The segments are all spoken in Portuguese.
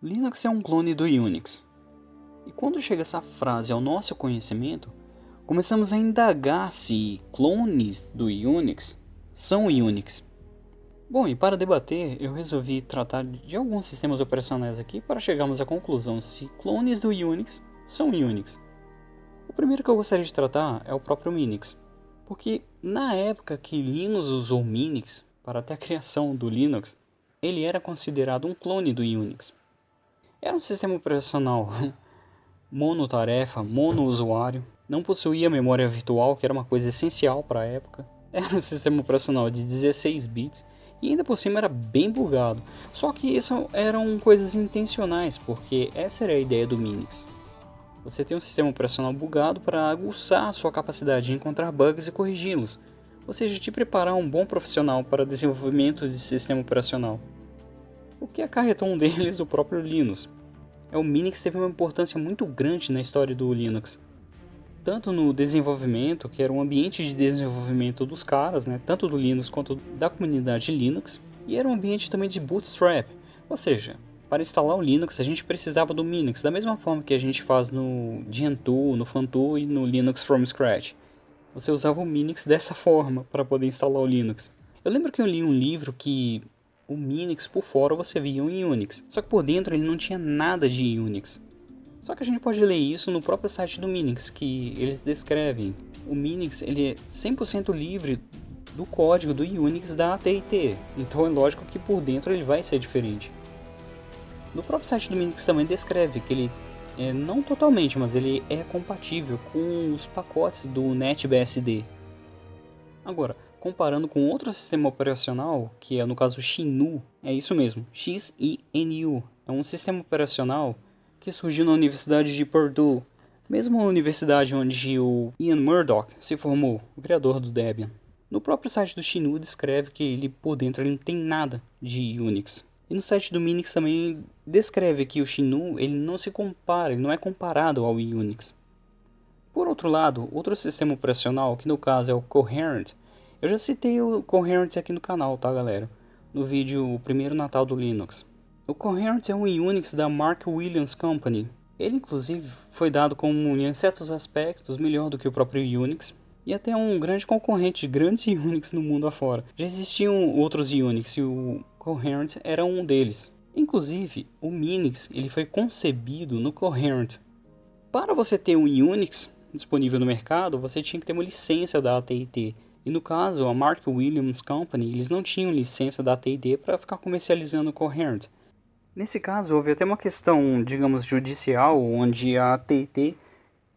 Linux é um clone do Unix. E quando chega essa frase ao nosso conhecimento, começamos a indagar se clones do Unix são Unix. Bom, e para debater, eu resolvi tratar de alguns sistemas operacionais aqui para chegarmos à conclusão se clones do Unix são Unix. O primeiro que eu gostaria de tratar é o próprio Minix, porque na época que Linux usou Minix para até a criação do Linux, ele era considerado um clone do Unix. Era um sistema operacional monotarefa, monousuário, não possuía memória virtual, que era uma coisa essencial para a época. Era um sistema operacional de 16 bits e ainda por cima era bem bugado. Só que isso eram coisas intencionais, porque essa era a ideia do Minix. Você tem um sistema operacional bugado para aguçar sua capacidade de encontrar bugs e corrigi-los, ou seja, te preparar um bom profissional para desenvolvimento de sistema operacional o que acarretou um deles o próprio Linux. É, o Minix teve uma importância muito grande na história do Linux, tanto no desenvolvimento, que era um ambiente de desenvolvimento dos caras, né, tanto do Linux quanto da comunidade Linux, e era um ambiente também de bootstrap, ou seja, para instalar o Linux a gente precisava do Minix, da mesma forma que a gente faz no Gentoo, no Funtoo e no Linux from scratch. Você usava o Minix dessa forma para poder instalar o Linux. Eu lembro que eu li um livro que o Minix por fora você via um Unix, só que por dentro ele não tinha nada de Unix. Só que a gente pode ler isso no próprio site do Minix, que eles descrevem. O Minix ele é 100% livre do código do Unix da AT&T, então é lógico que por dentro ele vai ser diferente. No próprio site do Minix também descreve que ele é, não totalmente, mas ele é compatível com os pacotes do NetBSD. Agora, comparando com outro sistema operacional, que é no caso XINU, é isso mesmo, X-I-N-U, é um sistema operacional que surgiu na Universidade de Purdue, mesma universidade onde o Ian Murdoch se formou, o criador do Debian. No próprio site do XINU descreve que ele por dentro ele não tem nada de Unix. E no site do Minix também descreve que o XINU ele não se compara, ele não é comparado ao Unix. Por outro lado, outro sistema operacional, que no caso é o Coherent, eu já citei o Coherent aqui no canal, tá galera? No vídeo O Primeiro Natal do Linux. O Coherent é um Unix da Mark Williams Company. Ele inclusive foi dado como em certos aspectos melhor do que o próprio Unix e até um grande concorrente de grandes Unix no mundo afora. Já existiam outros Unix e o Coherent era um deles. Inclusive, o Minix ele foi concebido no Coherent. Para você ter um Unix disponível no mercado, você tinha que ter uma licença da AT&T e no caso, a Mark Williams Company, eles não tinham licença da AT&T para ficar comercializando o Coherent. Nesse caso, houve até uma questão, digamos, judicial, onde a AT&T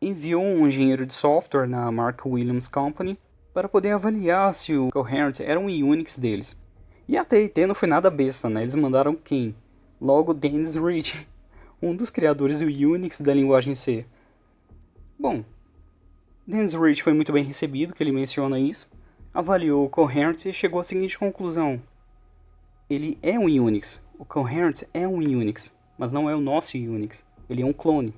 enviou um engenheiro de software na Mark Williams Company para poder avaliar se o Coherent era um Unix deles. E a AT&T não foi nada besta, né? Eles mandaram quem? Logo Dennis Ritchie, um dos criadores do Unix da linguagem C. Bom, Dennis Ritchie foi muito bem recebido, que ele menciona isso avaliou o Coherent e chegou à seguinte conclusão. Ele é um Unix. O Coherent é um Unix, mas não é o nosso Unix. Ele é um clone.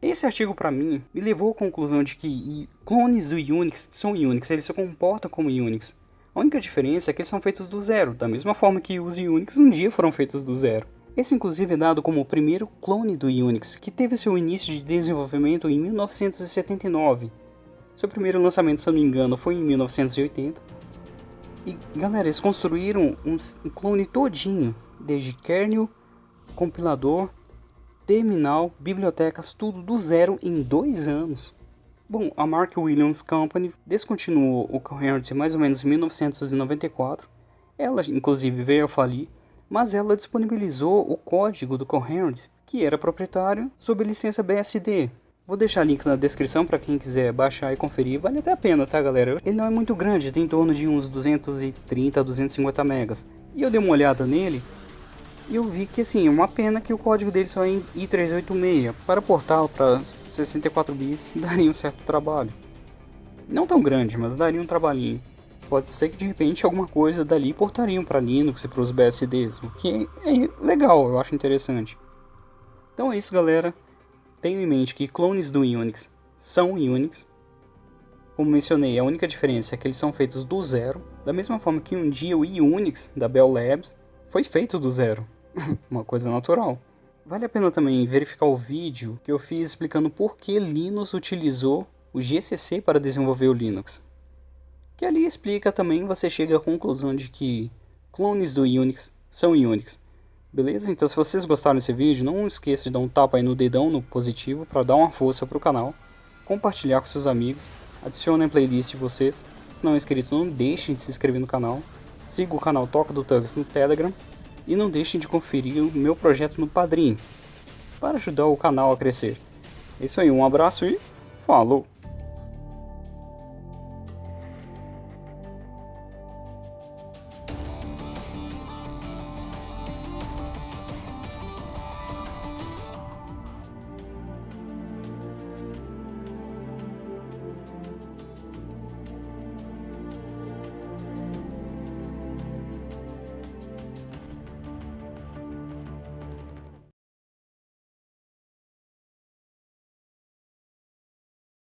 Esse artigo para mim me levou à conclusão de que clones do Unix são Unix, eles se comportam como Unix. A única diferença é que eles são feitos do zero, da mesma forma que os Unix um dia foram feitos do zero. Esse inclusive é dado como o primeiro clone do Unix, que teve seu início de desenvolvimento em 1979, seu primeiro lançamento, se eu não me engano, foi em 1980. E galera, eles construíram um, clone todinho, desde kernel, compilador, terminal, bibliotecas, tudo do zero em dois anos. Bom, a Mark Williams Company descontinuou o Coherent mais ou menos em 1994. Ela, inclusive, veio a falir, mas ela disponibilizou o código do Coherent, que era proprietário, sob licença BSD, Vou deixar link na descrição para quem quiser baixar e conferir, vale até a pena, tá galera? Ele não é muito grande, tem em torno de uns 230 a 250 megas. E eu dei uma olhada nele e eu vi que assim, é uma pena que o código dele só é em i386. Para portá-lo para 64 bits daria um certo trabalho. Não tão grande, mas daria um trabalhinho. Pode ser que de repente alguma coisa dali portariam para Linux e para os BSDs, o que é legal, eu acho interessante. Então é isso galera. Tenho em mente que clones do Unix são Unix. Como mencionei, a única diferença é que eles são feitos do zero, da mesma forma que um dia o Unix da Bell Labs foi feito do zero. Uma coisa natural. Vale a pena também verificar o vídeo que eu fiz explicando por que Linux utilizou o GCC para desenvolver o Linux. Que ali explica também, você chega à conclusão de que clones do Unix são Unix. Beleza? Então se vocês gostaram desse vídeo, não esqueça de dar um tapa aí no dedão no positivo para dar uma força para o canal, compartilhar com seus amigos, adicione a playlist de vocês, se não é inscrito não deixem de se inscrever no canal, siga o canal Toca do Tugs no Telegram e não deixem de conferir o meu projeto no Padrim, para ajudar o canal a crescer. É isso aí, um abraço e falou!